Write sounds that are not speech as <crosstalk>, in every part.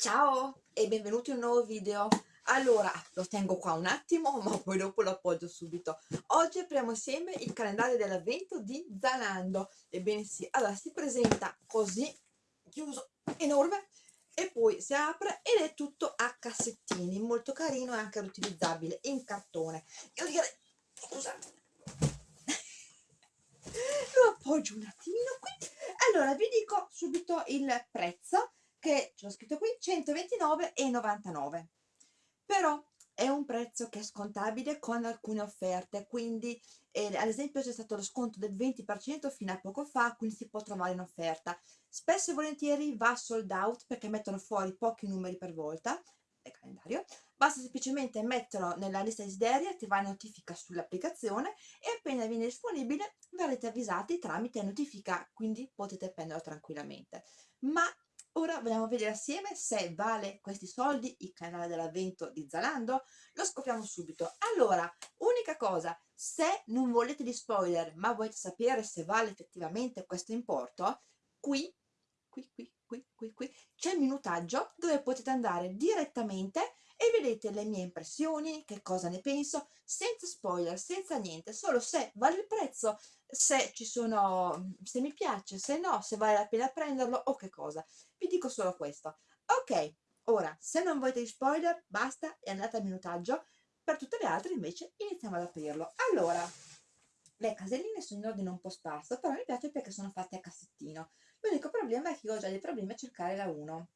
Ciao e benvenuti in un nuovo video. Allora, lo tengo qua un attimo, <laughs> ma poi dopo lo appoggio subito. Oggi apriamo insieme il calendario dell'avvento di Zalando. Ebbene sì, allora si presenta così, chiuso, enorme, e poi si apre ed è tutto a cassettini, molto carino e anche riutilizzabile, in cartone. Io direi, scusate, <laughs> lo appoggio un attimino qui. Allora, vi dico subito il prezzo che c'è scritto qui 129,99 però è un prezzo che è scontabile con alcune offerte quindi eh, ad esempio c'è stato lo sconto del 20% fino a poco fa quindi si può trovare in offerta. Spesso e volentieri va sold out perché mettono fuori pochi numeri per volta nel calendario. Basta semplicemente metterlo nella lista desideri attivare notifica sull'applicazione e appena viene disponibile verrete avvisati tramite notifica quindi potete prenderlo tranquillamente. Ma Ora vogliamo vedere assieme se vale questi soldi il canale dell'avvento di Zalando? Lo scopriamo subito. Allora, unica cosa, se non volete di spoiler ma volete sapere se vale effettivamente questo importo, qui, qui, qui, qui, qui, qui c'è il minutaggio dove potete andare direttamente e vedete le mie impressioni, che cosa ne penso, senza spoiler, senza niente, solo se vale il prezzo, se ci sono, se mi piace, se no, se vale la pena prenderlo o che cosa. Vi dico solo questo. Ok, ora, se non volete spoiler, basta e andate al minutaggio. Per tutte le altre invece iniziamo ad aprirlo. Allora, le caselline sono in ordine un po' sparso, però mi piace perché sono fatte a cassettino. L'unico problema è che ho già dei problemi a cercare la 1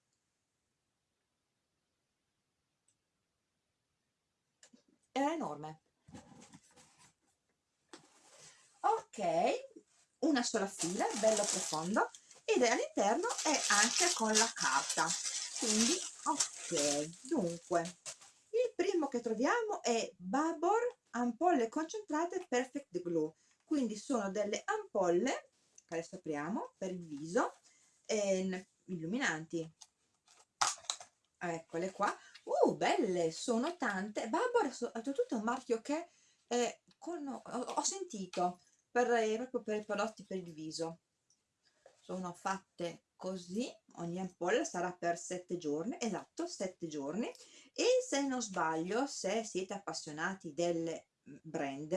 era enorme. Ok una sola fila bello profondo ed all'interno è anche con la carta. Quindi ok dunque il primo che troviamo è Babor ampolle concentrate perfect glue. Quindi sono delle ampolle che adesso apriamo per il viso illuminanti. Eccole qua uh belle sono tante. Babor è soprattutto un marchio che eh, con, ho, ho, sentito per, eh, proprio per i prodotti per il viso. Sono fatte così ogni ampolla sarà per sette giorni esatto sette giorni. E se non sbaglio se siete appassionati del brand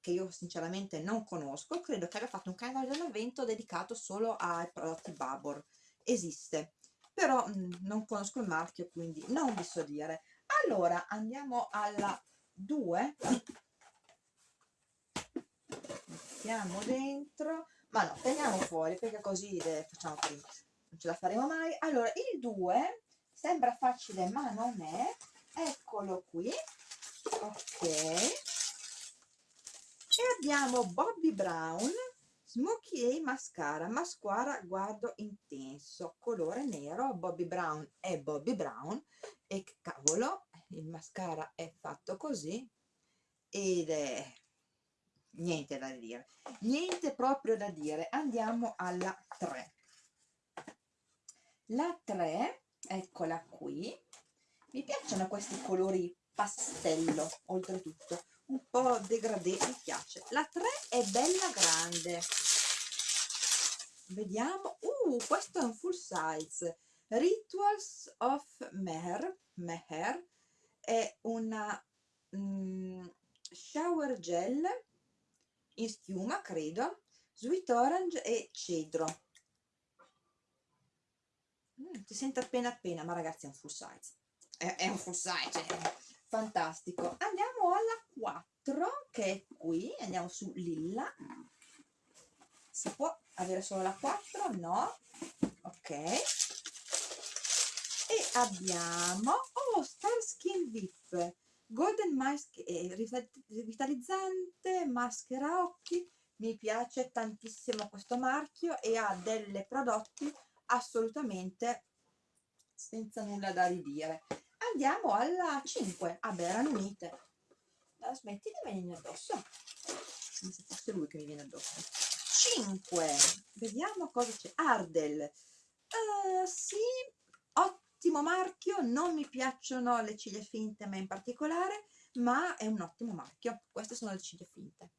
che io sinceramente non conosco credo che abbia fatto un canale dell'avvento dedicato solo ai prodotti Babor. Esiste però mh, mm, non conosco il marchio quindi non vi so dire. Allora andiamo alla 2 mettiamo dentro. Ma no teniamo fuori perché così le facciamo prima. Non ce la faremo mai. Allora il 2 sembra facile ma non è. Eccolo qui. Ok. E abbiamo Bobby Brown Smoky Eye Mascara, mascara guardo intenso, colore nero, Bobby Brown è Bobby Brown e cavolo, il mascara è fatto così ed è niente da dire, niente proprio da dire. Andiamo alla 3. La 3, eccola qui, mi piacciono questi colori pastello, oltretutto, un po' degradé, mi piace. La 3 è bella grande. Vediamo, uh, questo è un full size. Rituals of Meher, Meher è una mm, shower gel in schiuma, credo, sweet orange e cedro. Mm, si sente appena appena, ma ragazzi è un full size. È, è un full size, è fantastico. Andiamo alla 4, che è qui, andiamo su Lilla. Si può avere solo la 4? No. Ok. E abbiamo, oh, Star Skin VIP Golden Mask è rivitalizzante, maschera occhi, mi piace tantissimo questo marchio e ha delle prodotti assolutamente senza nulla da ridire. Andiamo alla 5, ah beh erano unite. La smetti di venire addosso? Come se fosse lui che mi viene addosso. 5, vediamo cosa c'è. Ardel, uh, sì, ottimo marchio, non mi piacciono le ciglia finte ma in particolare, ma è un ottimo marchio. Queste sono le ciglia finte.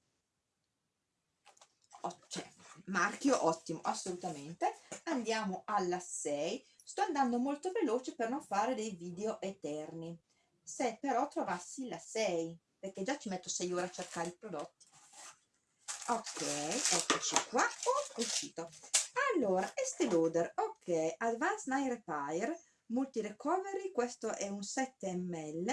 Cioè, marchio ottimo, assolutamente. Andiamo alla 6, sto andando molto veloce per non fare dei video eterni se però trovassi la 6 perché già ci metto 6 ore a cercare i prodotti. Ok eccoci qua. Oh, uscito. Allora Estee Lauder. Ok Advanced Night Repair Multi Recovery questo è un 7 ml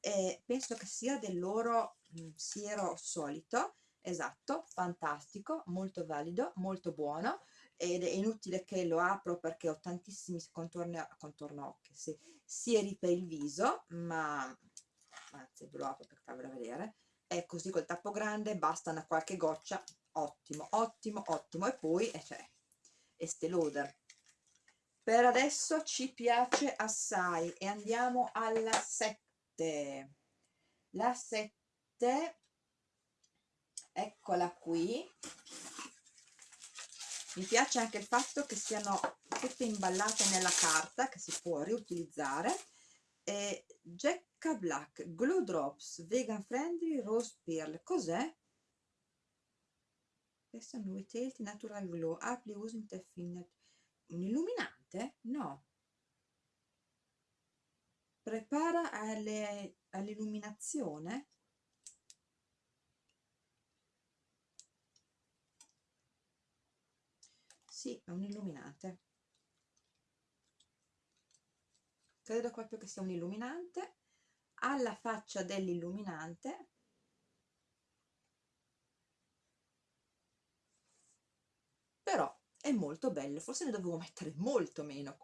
e penso che sia del loro mm, siero solito. Esatto fantastico molto valido molto buono. Ed è inutile che lo apro perché ho tantissimi contorno, contorno occhi sì, sieri per il viso ma anzi ve lo apro per farvelo vedere. È così col tappo grande basta una qualche goccia. Ottimo ottimo ottimo. E poi eh, cioè, Estee Lauder per adesso ci piace assai. E andiamo alla 7 la 7 eccola qui. Mi piace anche il fatto che siano tutte imballate nella carta che si può riutilizzare e Jacka Black Glow Drops Vegan Friendly Rose Pearl. Cos'è? questo è Retail Natural Glow. Apri uso in Teffinet un illuminante? no. Prepara all'illuminazione. Sì, è un illuminante credo proprio che sia un illuminante. Alla faccia dell'illuminante. Però è molto bello forse ne dovevo mettere molto meno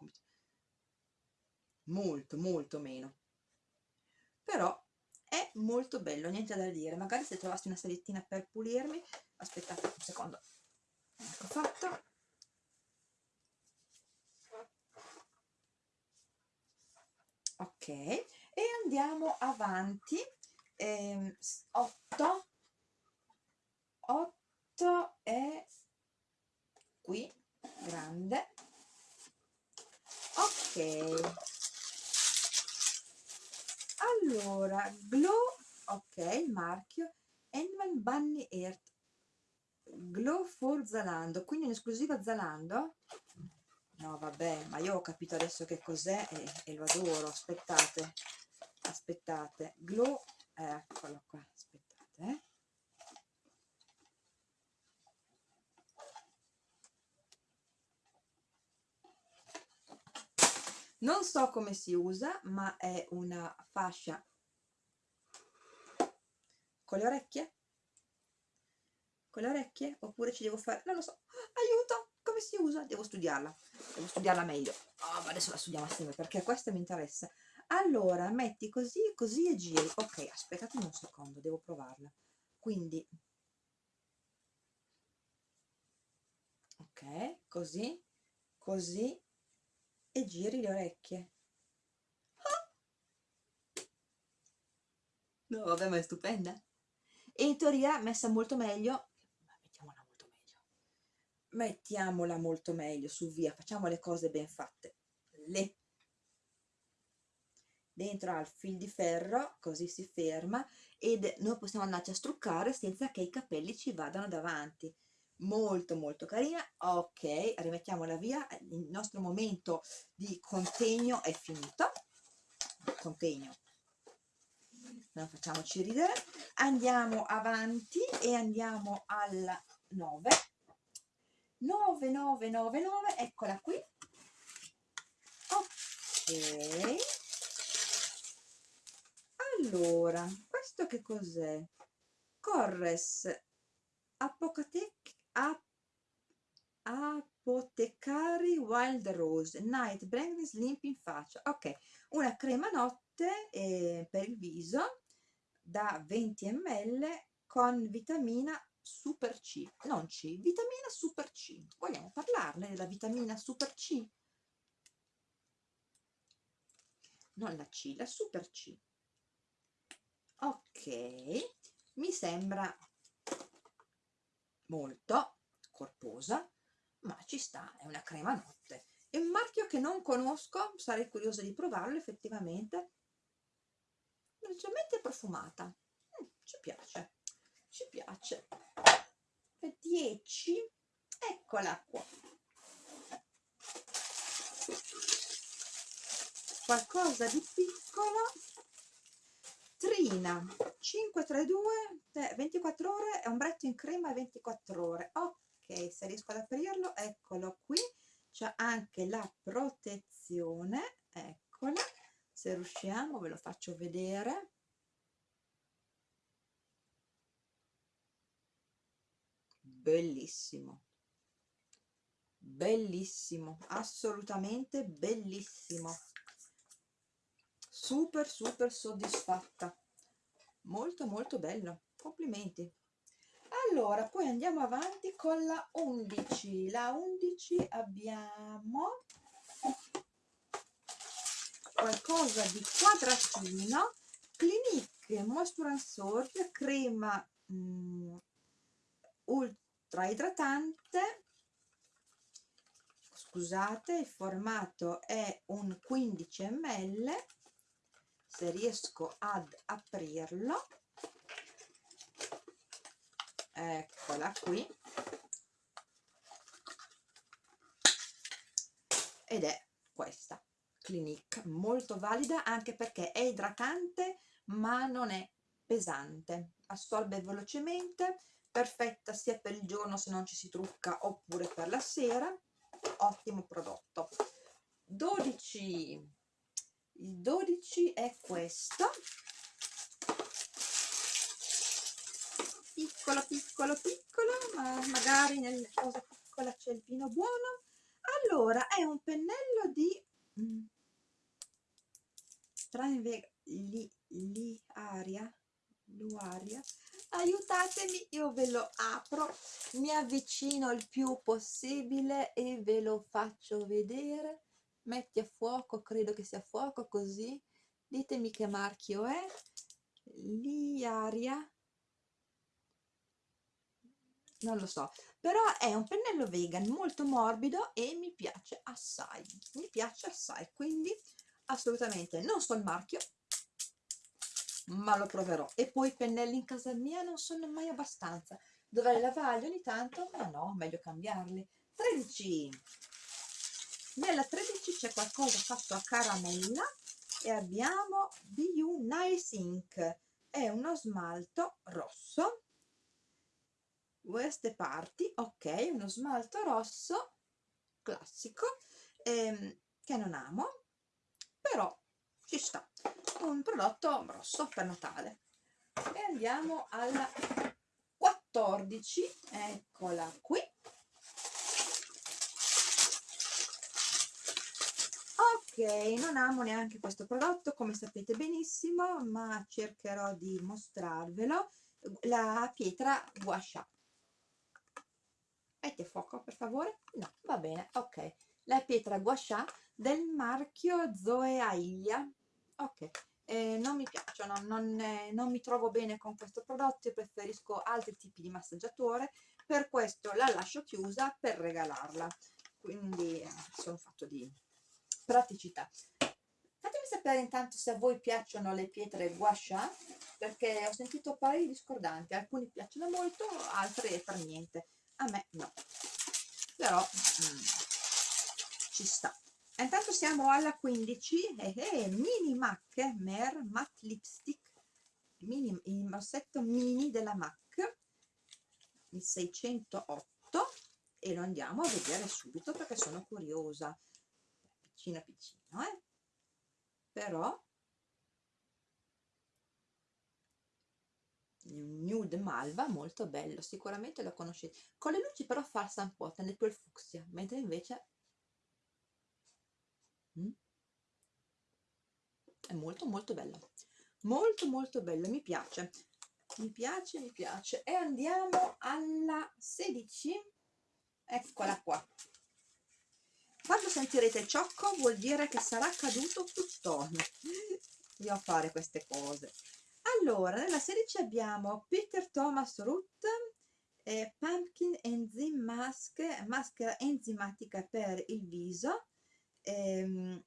molto molto meno. Però è molto bello niente da dire. Magari se trovassi una salettina per pulirmi aspettate un secondo. Ecco fatto ok e andiamo avanti. Ehm, 8 8 è qui grande. Ok. Allora glow ok il marchio Enman Bunny Earth. Glow for Zalando quindi in esclusiva Zalando no vabbè ma io ho capito adesso che cos'è e, e, lo adoro. Aspettate aspettate. Glow eccolo qua aspettate eh. non so come si usa ma è una fascia. Con le orecchie? Con le orecchie? Oppure ci devo fare non lo so. Aiuto come si usa? Devo studiarla, devo studiarla meglio. Oh, ma adesso la studiamo assieme perché questa mi interessa. Allora, metti così, così e giri. Ok, aspettate un secondo, devo provarla. Quindi, ok, così, così e giri le orecchie. Ah! No, vabbè, ma è stupenda. E in teoria messa molto meglio mettiamola molto meglio su via facciamo le cose ben fatte. Le. Dentro al fil di ferro così si ferma ed noi possiamo andarci a struccare senza che i capelli ci vadano davanti. Molto molto carina. Ok rimettiamola via. Il nostro momento di contegno è finito. Contegno. Non facciamoci ridere. Andiamo avanti e andiamo al 9 9999 eccola qui. Ok. Allora questo che cos'è? Corres apocatec ap apotecari wild rose night brightness limp in faccia. Ok una crema notte eh, per il viso da 20 ml con vitamina super C, non C, vitamina super C. Vogliamo parlarne della vitamina super C? Non la C, la super C. Ok, mi sembra molto corposa, ma ci sta, è una crema notte. È un marchio che non conosco, sarei curiosa di provarlo effettivamente. Leggermente profumata, mm, ci piace ci piace 10 eccola qua qualcosa di piccolo. Trina 532 24 ore è ombretto in crema 24 ore. Ok se riesco ad aprirlo eccolo qui. C'è anche la protezione eccola. Se riusciamo ve lo faccio vedere. Bellissimo bellissimo assolutamente bellissimo. Super super soddisfatta. Molto molto bello. Complimenti. Allora poi andiamo avanti con la 11 la 11 abbiamo qualcosa di quadratino Clinique Moisture and crema mm, ultra idratante scusate il formato è un 15 ml se riesco ad aprirlo eccola qui ed è questa Clinique molto valida anche perché è idratante ma non è pesante. Assorbe velocemente perfetta sia per il giorno se non ci si trucca oppure per la sera ottimo prodotto. 12 il 12 è questo. Piccolo piccolo piccolo ma magari nella cosa piccola c'è il vino buono. Allora è un pennello di mm, li, li aria luaria aiutatemi io ve lo apro mi avvicino il più possibile e ve lo faccio vedere. Metti a fuoco credo che sia a fuoco così. Ditemi che marchio è. Liaria. Non lo so però è un pennello vegan molto morbido e mi piace assai mi piace assai quindi assolutamente non so il marchio ma lo proverò. E poi i pennelli in casa mia non sono mai abbastanza. Dovrei lavarli ogni tanto? Ma no meglio cambiarli. 13 nella 13 c'è qualcosa fatto a caramella e abbiamo BU Nice Ink. È uno smalto rosso. Queste parti ok uno smalto rosso classico ehm, che non amo però ci sta un prodotto rosso per Natale. E andiamo alla 14 eccola qui. Ok non amo neanche questo prodotto come sapete benissimo ma cercherò di mostrarvelo. La pietra gua sha metti a fuoco per favore? No va bene ok. La pietra gua sha del marchio Zoe Aiglia ok eh, non mi piacciono non, eh, non mi trovo bene con questo prodotto preferisco altri tipi di massaggiatore. Per questo la lascio chiusa per regalarla. Quindi eh, sono fatto di praticità. Fatemi sapere intanto se a voi piacciono le pietre gua sha perché ho sentito pareri discordanti. Alcuni piacciono molto altri per niente. A me no. Però mm, ci sta intanto siamo alla 15 eh, eh, mini MAC Mer matte lipstick mini, il rossetto mini della MAC il 608 e lo andiamo a vedere subito perché sono curiosa piccino piccino eh? però nude malva molto bello sicuramente lo conoscete con le luci però falsa un po' tende più il fucsia mentre invece è molto molto bello. Molto molto bello mi piace. Mi piace mi piace. E andiamo alla 16 eccola qua. Quando sentirete ciocco vuol dire che sarà caduto tutt'ogni io a fare queste cose. Allora nella 16 abbiamo Peter Thomas Root eh, Pumpkin Enzyme Mask maschera enzimatica per il viso ehm,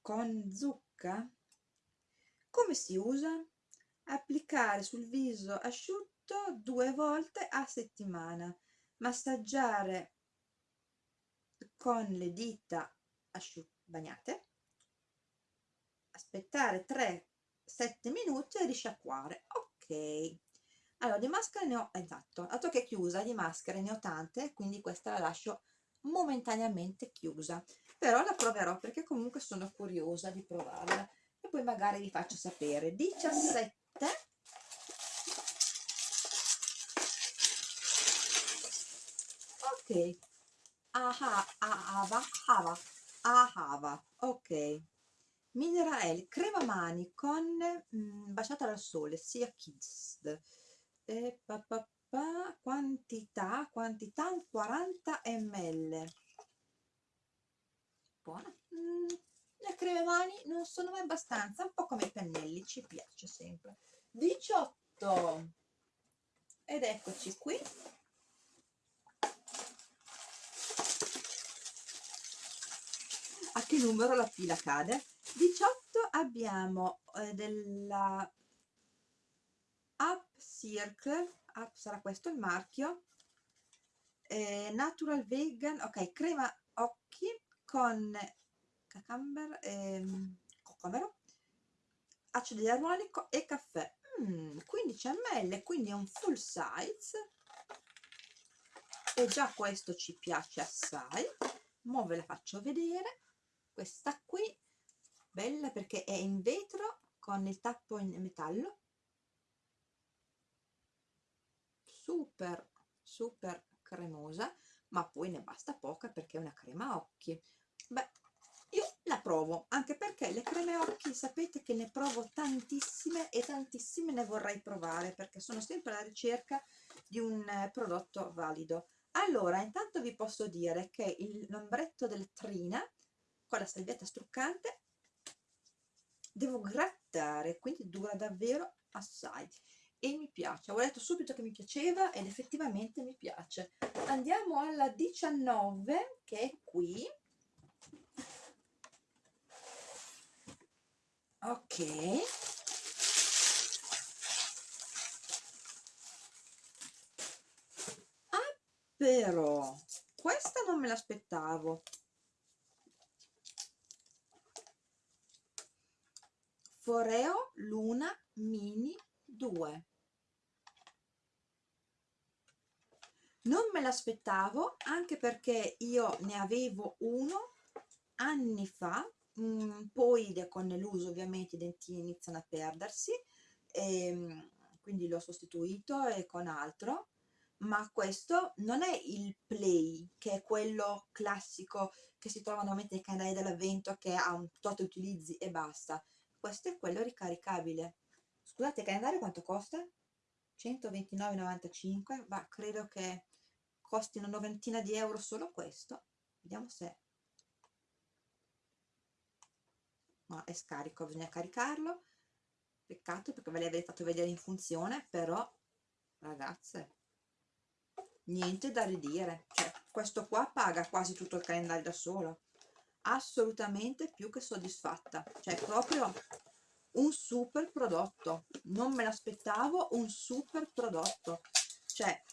con zucca? Come si usa? applicare sul viso asciutto due volte a settimana. Massaggiare con le dita bagnate. Aspettare 3-7 minuti e risciacquare. Ok. Allora di maschere ne ho esatto dato che è chiusa di maschere ne ho tante quindi questa la lascio momentaneamente chiusa. Però la proverò perché comunque sono curiosa di provarla. E poi magari vi faccio sapere. 17 ok. Aha ahava hava ahava. Ok. Mineral crema mani con mh, baciata dal sole sia kids e pa, pa, quantità quantità 40 ml buona. Mm, le creme mani non sono mai abbastanza un po' come i pennelli ci piace sempre. 18 ed eccoci qui. A che numero la fila cade? 18 abbiamo eh, della Up Circle Up sarà questo il marchio. Eh, Natural Vegan ok crema occhi con cacamber ehm, cocomero acido ialuronico e caffè. Mm, 15 ml quindi è un full size. E già questo ci piace assai. Mo ve la faccio vedere. Questa qui bella perché è in vetro con il tappo in metallo super super cremosa ma poi ne basta poca perché è una crema occhi. Beh io la provo anche perché le creme occhi sapete che ne provo tantissime e tantissime ne vorrei provare perché sono sempre alla ricerca di un eh, prodotto valido. Allora intanto vi posso dire che l'ombretto del Trina con la salvietta struccante devo grattare quindi dura davvero assai e mi piace. Avevo detto subito che mi piaceva ed effettivamente mi piace. Andiamo alla 19 che è qui. Ok. Ah però questa non me l'aspettavo. Foreo Luna Mini 2 non me l'aspettavo anche perché io ne avevo uno anni fa mh, mm, poi con l'uso ovviamente i dentini iniziano a perdersi e, ehm, quindi l'ho sostituito e con altro ma questo non è il play che è quello classico che si trova normalmente nei canali dell'avvento che ha un tot utilizzi e basta. Questo è quello ricaricabile. Scusate il calendario quanto costa? 129,95 ma credo che costi una novantina di euro solo questo. Vediamo se no, è scarico, bisogna caricarlo. Peccato perché ve l'avrei fatto vedere in funzione però ragazze niente da ridire. Cioè, questo qua paga quasi tutto il calendario da solo. Assolutamente più che soddisfatta. Cioè proprio un super prodotto. Non me l'aspettavo un super prodotto. Cioè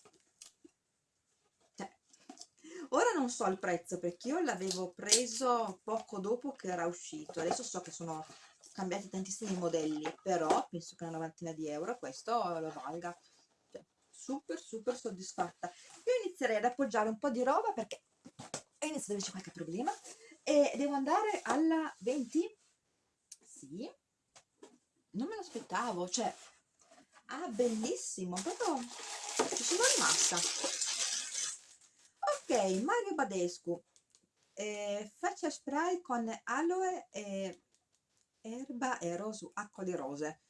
ora non so il prezzo perché io l'avevo preso poco dopo che era uscito. Adesso so che sono cambiati tantissimi modelli però penso che una novantina di euro questo lo valga. Cioè, super super soddisfatta. Io inizierei ad appoggiare un po' di roba perché inizio ad averci qualche problema. E devo andare alla 20 sì. Non me l'aspettavo. Cioè ah bellissimo. Proprio ci sono rimasta ok Mario Badescu eh, faccia spray con aloe e erba e rosu, acqua di rose.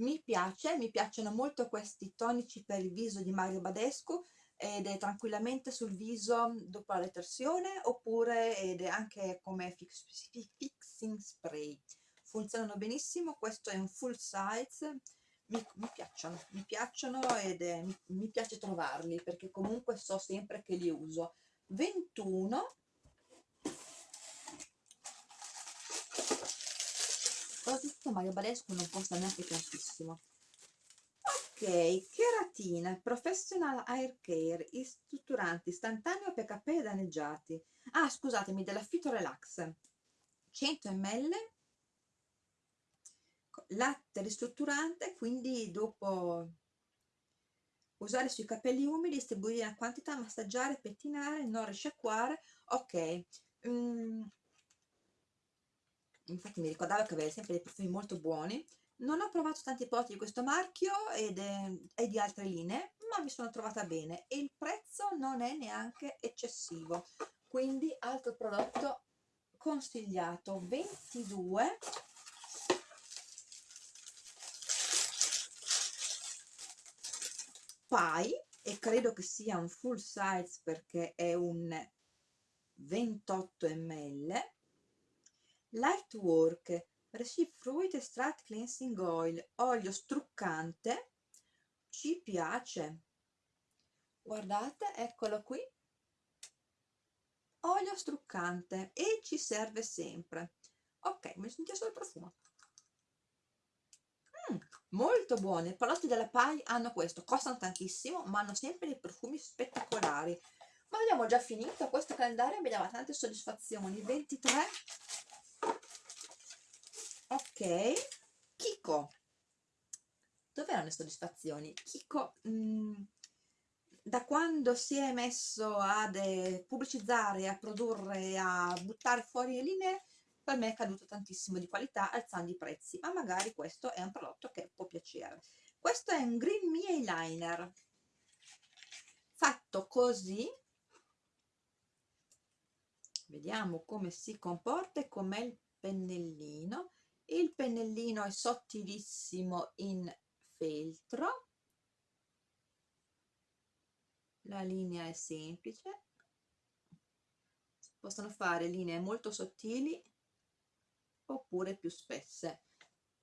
Mi piace, mi piacciono molto questi tonici per il viso di Mario Badescu ed è tranquillamente sul viso dopo la detersione oppure ed è anche come fix, fixing spray. Funzionano benissimo questo è un full size mi, mi piacciono mi piacciono ed è, mi, mi piace trovarli perché comunque so sempre che li uso 21 soprattutto Mario Balescu non costa neanche tantissimo ok cheratina professional hair care strutturante istantaneo per capelli danneggiati. Ah scusatemi della Fito Relax. 100 ml latte ristrutturante quindi dopo usare sui capelli umidi distribuire in quantità massaggiare pettinare non risciacquare. Ok. Mm. infatti mi ricordavo che aveva sempre dei profumi molto buoni. Non ho provato tanti prodotti di questo marchio ed, e di altre linee ma mi sono trovata bene. E il prezzo non è neanche eccessivo. Quindi altro prodotto consigliato. 22 pie e credo che sia un full size perché è un 28 ml Lightwork Receive Fruit Extract Cleansing Oil olio struccante. Ci piace. Guardate eccolo qui. Olio struccante e ci serve sempre. Ok mi sentite solo il profumo molto buone. I prodotti della PAI hanno questo costano tantissimo ma hanno sempre dei profumi spettacolari. Ma abbiamo già finito questo calendario mi dava tante soddisfazioni. 23 ok. Kiko dove erano le soddisfazioni? Kiko mh, mm, da quando si è messo a pubblicizzare, a produrre, a buttare fuori le linee, per me è caduto tantissimo di qualità alzando i prezzi, ma magari questo è un prodotto che può piacere. Questo è un Green Me Eyeliner, fatto così, vediamo come si comporta e com'è il pennellino. Il pennellino è sottilissimo in feltro, la linea è semplice. Possono fare linee molto sottili oppure più spesse.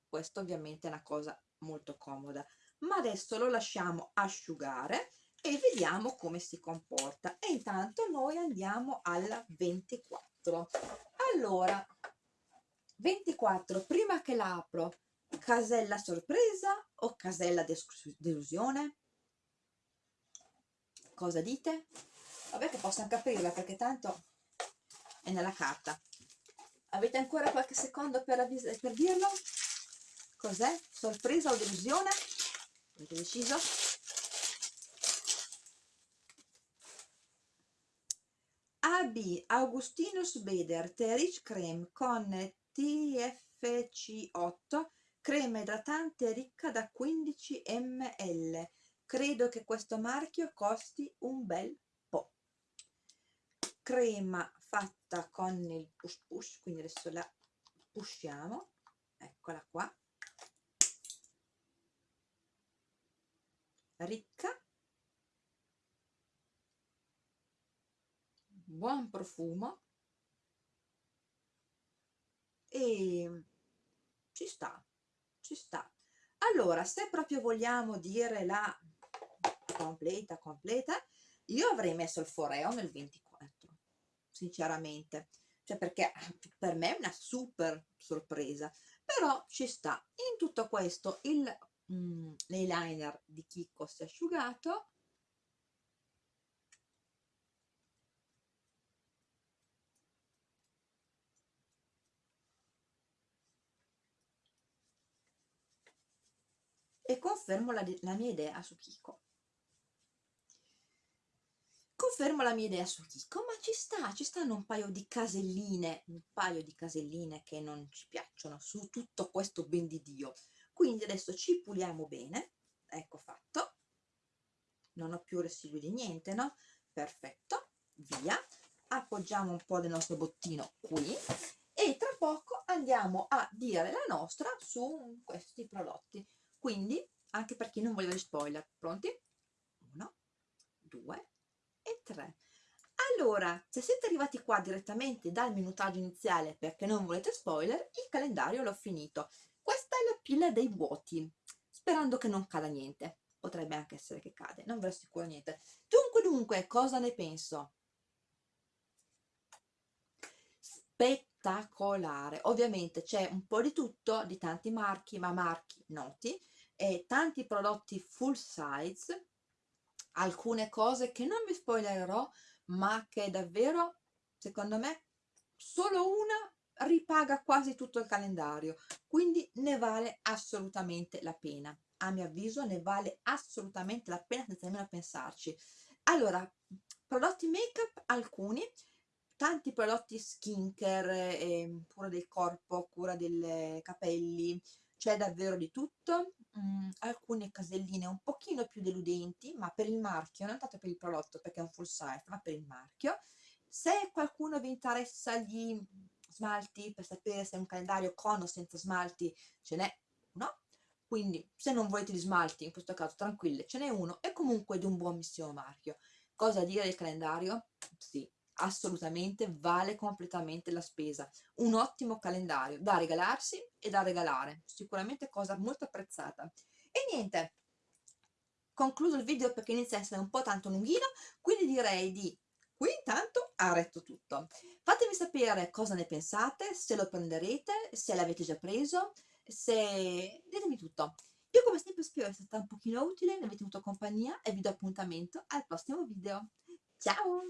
Questo ovviamente è una cosa molto comoda. Ma adesso lo lasciamo asciugare e vediamo come si comporta. E intanto noi andiamo alla 24 allora 24 prima che l'apro casella sorpresa o casella delusione? Cosa dite? vabbè che posso anche aprirla perché tanto è nella carta avete ancora qualche secondo per, per dirlo? cos'è? sorpresa o delusione? avete deciso? AB Augustinus Beder Terich Creme con TFC8 crema idratante ricca da 15 ml credo che questo marchio costi un bel crema fatta con il push push quindi adesso la pushiamo. Eccola qua. Ricca. Buon profumo. E ci sta ci sta. Allora se proprio vogliamo dire la completa completa io avrei messo il foreo nel 24 sinceramente. Cioè perché <laughs> per me è una super sorpresa. Però ci sta. In tutto questo il mm, l'eyeliner di Kiko si è asciugato. E confermo la, la mia idea su Kiko confermo la mia idea su Kiko, ma ci sta, ci stanno un paio di caselline, un paio di caselline che non ci piacciono su tutto questo ben di Dio. Quindi adesso ci puliamo bene, ecco fatto, non ho più residui di niente, no? Perfetto, via, appoggiamo un po' del nostro bottino qui e tra poco andiamo a dire la nostra su questi prodotti. Quindi, anche per chi non vuole spoiler, pronti? Uno, due, e 3 allora se siete arrivati qua direttamente dal minutaggio iniziale perché non volete spoiler il calendario l'ho finito. Questa è la pila dei vuoti sperando che non cada niente. Potrebbe anche essere che cade non ve lo assicuro niente. Dunque dunque cosa ne penso? Spettacolare. Ovviamente c'è un po' di tutto di tanti marchi ma marchi noti e tanti prodotti full size alcune cose che non vi spoilerò ma che davvero secondo me solo una ripaga quasi tutto il calendario. Quindi ne vale assolutamente la pena. A mio avviso ne vale assolutamente la pena senza nemmeno pensarci. Allora prodotti make up alcuni. Tanti prodotti skincare eh, cura del corpo cura dei capelli. C'è davvero di tutto mm, alcune caselline un pochino più deludenti ma per il marchio non tanto per il prodotto perché è un full size ma per il marchio. Se qualcuno vi interessa gli smalti per sapere se è un calendario con o senza smalti ce n'è uno. Quindi se non volete gli smalti in questo caso tranquille ce n'è uno e comunque di un buonissimo marchio. Cosa dire del calendario? sì assolutamente vale completamente la spesa. Un ottimo calendario da regalarsi e da regalare sicuramente cosa molto apprezzata. E niente concludo il video perché inizia a essere un po' tanto lunghino quindi direi di qui intanto arretto tutto. Fatemi sapere cosa ne pensate se lo prenderete se l'avete già preso se ditemi tutto. Io come sempre spero sia stata un pochino utile mi avete avuto compagnia e vi do appuntamento al prossimo video. Ciao